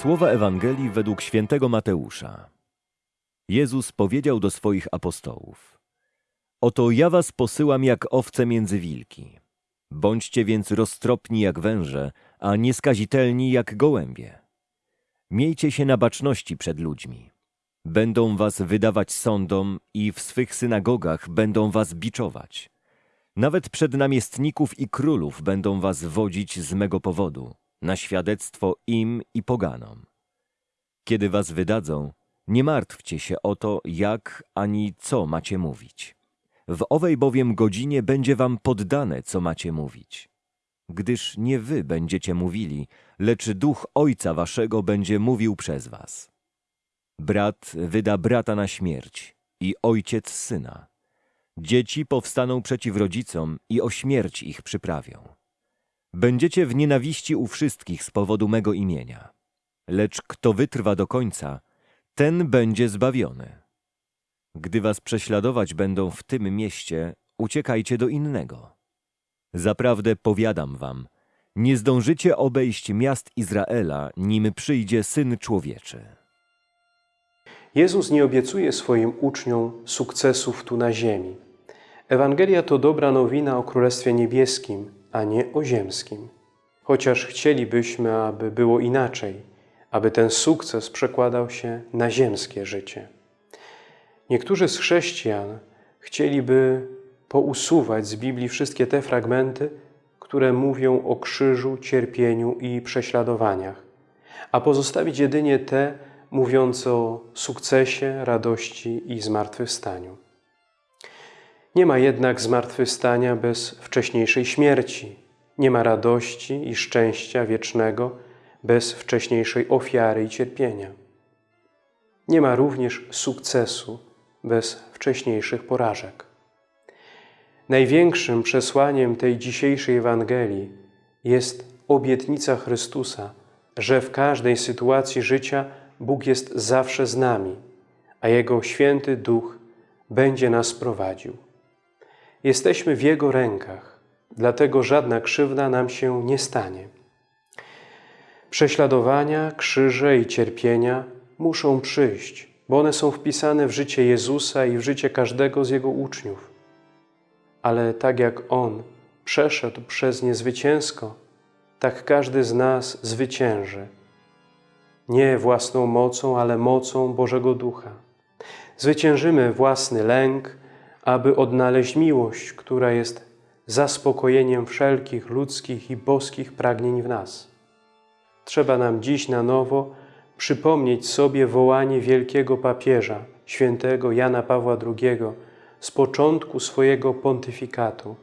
Słowa Ewangelii według świętego Mateusza. Jezus powiedział do swoich apostołów: Oto ja was posyłam jak owce między wilki. Bądźcie więc roztropni jak węże, a nieskazitelni jak gołębie. Miejcie się na baczności przed ludźmi. Będą was wydawać sądom i w swych synagogach będą was biczować. Nawet przed namiestników i królów będą was wodzić z mego powodu, na świadectwo im i poganom. Kiedy was wydadzą, nie martwcie się o to, jak ani co macie mówić. W owej bowiem godzinie będzie wam poddane, co macie mówić. Gdyż nie wy będziecie mówili, lecz duch Ojca waszego będzie mówił przez was. Brat wyda brata na śmierć i ojciec syna. Dzieci powstaną przeciw rodzicom i o śmierć ich przyprawią. Będziecie w nienawiści u wszystkich z powodu mego imienia. Lecz kto wytrwa do końca, ten będzie zbawiony. Gdy was prześladować będą w tym mieście, uciekajcie do innego. Zaprawdę powiadam wam, nie zdążycie obejść miast Izraela, nim przyjdzie Syn Człowieczy. Jezus nie obiecuje swoim uczniom sukcesów tu na ziemi. Ewangelia to dobra nowina o Królestwie Niebieskim, a nie o ziemskim. Chociaż chcielibyśmy, aby było inaczej, aby ten sukces przekładał się na ziemskie życie. Niektórzy z chrześcijan chcieliby pousuwać z Biblii wszystkie te fragmenty, które mówią o krzyżu, cierpieniu i prześladowaniach, a pozostawić jedynie te mówiące o sukcesie, radości i zmartwychwstaniu. Nie ma jednak zmartwychwstania bez wcześniejszej śmierci. Nie ma radości i szczęścia wiecznego bez wcześniejszej ofiary i cierpienia. Nie ma również sukcesu bez wcześniejszych porażek. Największym przesłaniem tej dzisiejszej Ewangelii jest obietnica Chrystusa, że w każdej sytuacji życia Bóg jest zawsze z nami, a Jego święty Duch będzie nas prowadził. Jesteśmy w Jego rękach, dlatego żadna krzywda nam się nie stanie. Prześladowania, krzyże i cierpienia muszą przyjść, bo one są wpisane w życie Jezusa i w życie każdego z Jego uczniów. Ale tak jak On przeszedł przez nie zwycięsko, tak każdy z nas zwycięży. Nie własną mocą, ale mocą Bożego Ducha. Zwyciężymy własny lęk, aby odnaleźć miłość, która jest zaspokojeniem wszelkich ludzkich i boskich pragnień w nas. Trzeba nam dziś na nowo przypomnieć sobie wołanie wielkiego papieża, świętego Jana Pawła II, z początku swojego pontyfikatu,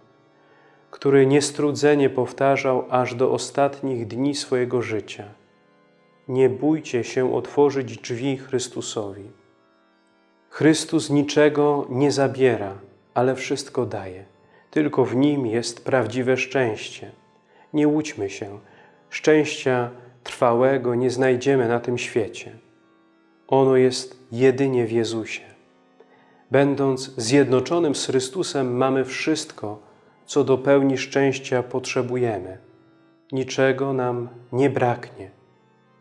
który niestrudzenie powtarzał aż do ostatnich dni swojego życia. Nie bójcie się otworzyć drzwi Chrystusowi. Chrystus niczego nie zabiera, ale wszystko daje. Tylko w Nim jest prawdziwe szczęście. Nie łudźmy się. Szczęścia trwałego nie znajdziemy na tym świecie. Ono jest jedynie w Jezusie. Będąc zjednoczonym z Chrystusem, mamy wszystko, co do pełni szczęścia potrzebujemy. Niczego nam nie braknie.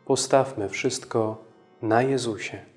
Postawmy wszystko na Jezusie.